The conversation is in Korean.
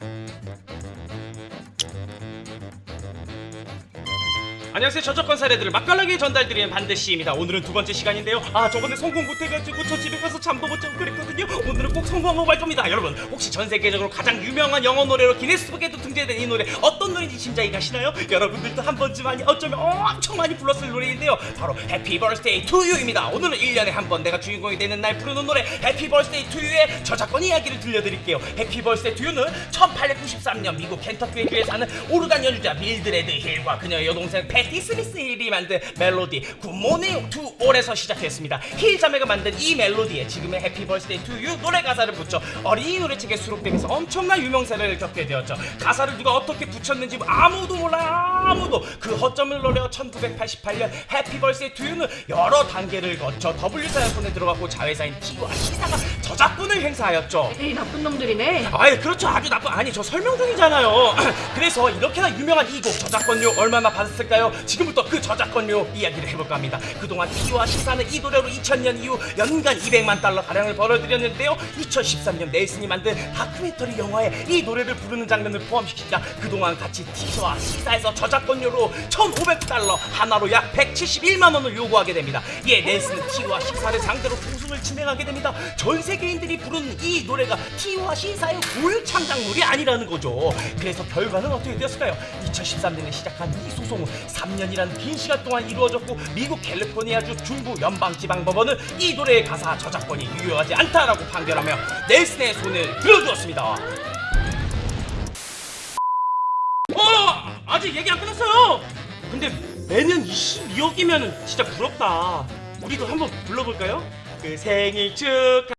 Thank you. 안녕하세요. 저작권 사례들을 맛깔나게 전달드리는 반드시입니다. 오늘은 두 번째 시간인데요. 아 저번에 성공 못해가지고 저 집에 가서 잠도 못 자고 그랬거든요. 오늘은 꼭 성공하고 말 겁니다. 여러분 혹시 전 세계적으로 가장 유명한 영어 노래로 기네스북에도 등재된 이 노래 어떤 노래인지 짐작이 가시나요? 여러분들도 한 번쯤 아니 어쩌면 엄청 많이 불렀을 노래인데요. 바로 Happy Birthday to You입니다. 오늘은 1년에 한 번 내가 주인공이 되는 날 부르는 노래 Happy Birthday to You의 저작권 이야기를 들려드릴게요. Happy Birthday to You는 1893년 미국 켄터키의 주에 사는 오르간 연주자 밀드레드 힐과 그녀의 여동생 패티 스미스 힐이 만든 멜로디 Good Morning to All에서 시작했습니다. 힐 자매가 만든 이 멜로디에 지금의 Happy Birthday to You 노래 가사를 붙여 어린이 노래책에 수록되면서 엄청난 유명세를 겪게 되었죠. 가사를 누가 어떻게 붙였는지 아무도 몰라요 아무도. 그 허점을 노려 1988년 Happy Birthday to You는 여러 단계를 거쳐 W사의 손에 들어갔고 자회사인 T와 C사가 저작 권을 행사하였죠. 에이 나쁜 놈들이네. 아이 그렇죠. 아주 나쁜 아니 저 설명 중이잖아요. 그래서 이렇게나 유명한 이 곡 저작권료 얼마나 받았을까요? 지금부터 그 저작권료 이야기를 해볼까 합니다. 그동안 T와 시사는 이 노래로 2000년 이후 연간 200만 달러 가량을 벌어들였는데요. 2013년 넬슨이 만든 다큐멘터리 영화에 이 노래를 부르는 장면을 포함시키자 그동안 같이 T와 시사에서 저작권료로 1500달러 하나로 약 171만 원을 요구하게 됩니다. 이에 넬슨은 T와 시사를 상대로 소송을 진행하게 됩니다. 전 세계인들이 부르는 이 노래가 T와 시사의 고유 창작물이 아니라는 거죠. 그래서 결과는 어떻게 되었을까요? 2013년에 시작한 이 소송은 3년이라는 긴 시간 동안 이루어졌고 미국 캘리포니아주 중부 연방지방법원은 이 노래의 가사 저작권이 유효하지 않다라고 판결하며 넬슨의 손을 들어주었습니다. 어! 아직 얘기 안 끝났어요! 근데 매년 22억이면 진짜 부럽다. 우리도 한번 불러볼까요? 그 생일 축하